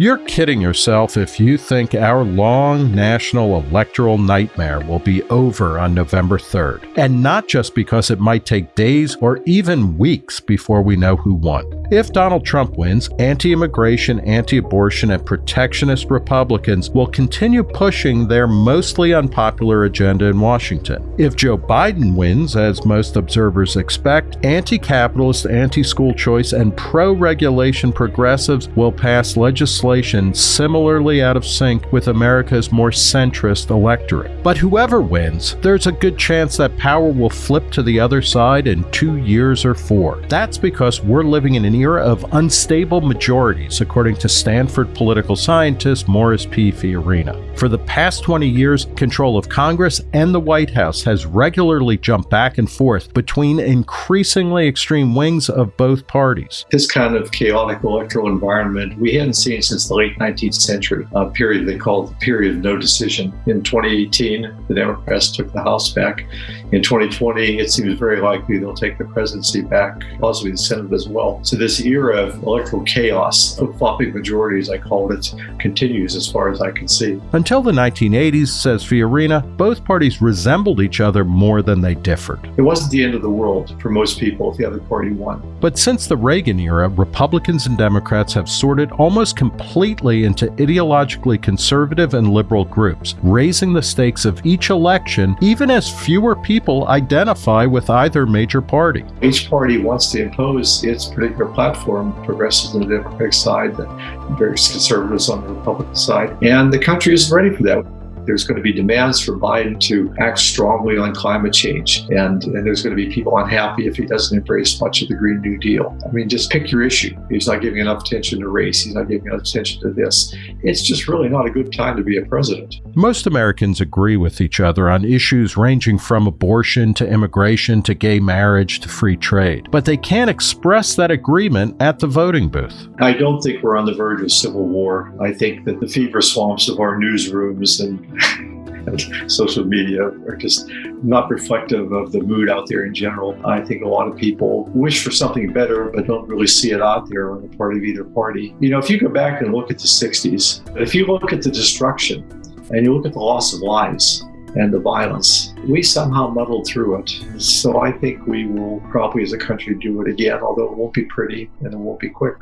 You're kidding yourself if you think our long national electoral nightmare will be over on November 3rd. And not just because it might take days or even weeks before we know who won. If Donald Trump wins, anti immigration, anti abortion, and protectionist Republicans will continue pushing their mostly unpopular agenda in Washington. If Joe Biden wins, as most observers expect, anti capitalist, anti school choice, and pro regulation progressives will pass legislation similarly out of sync with America's more centrist electorate. But whoever wins, there's a good chance that power will flip to the other side in two years or four. That's because we're living in an era of unstable majorities, according to Stanford political scientist Morris P. Fiorina. For the past 20 years, control of Congress and the White House has regularly jumped back and forth between increasingly extreme wings of both parties. This kind of chaotic electoral environment we hadn't seen since the late 19th century, a period they called the period of no decision. In 2018, the Democrats took the House back. In 2020, it seems very likely they'll take the presidency back, possibly the Senate as well. So this era of electoral chaos, flip-flopping majorities, I call it, continues as far as I can see. Until the 1980s, says Fiorina, both parties resembled each other more than they differed. It wasn't the end of the world for most people if the other party won. But since the Reagan era, Republicans and Democrats have sorted almost completely into ideologically conservative and liberal groups, raising the stakes of each election even as fewer people identify with either major party. Each party wants to impose its particular platform, progressives on the Democratic side, the various conservatives on the Republican side, and the country isn't ready for that there's going to be demands for Biden to act strongly on climate change. And, and there's going to be people unhappy if he doesn't embrace much of the Green New Deal. I mean, just pick your issue. He's not giving enough attention to race. He's not giving enough attention to this. It's just really not a good time to be a president. Most Americans agree with each other on issues ranging from abortion to immigration to gay marriage to free trade. But they can't express that agreement at the voting booth. I don't think we're on the verge of civil war. I think that the fever swamps of our newsrooms and and social media are just not reflective of the mood out there in general. I think a lot of people wish for something better, but don't really see it out there on the part of either party. You know, if you go back and look at the 60s, if you look at the destruction and you look at the loss of lives, and the violence. We somehow muddled through it. So I think we will probably as a country do it again, although it won't be pretty and it won't be quick.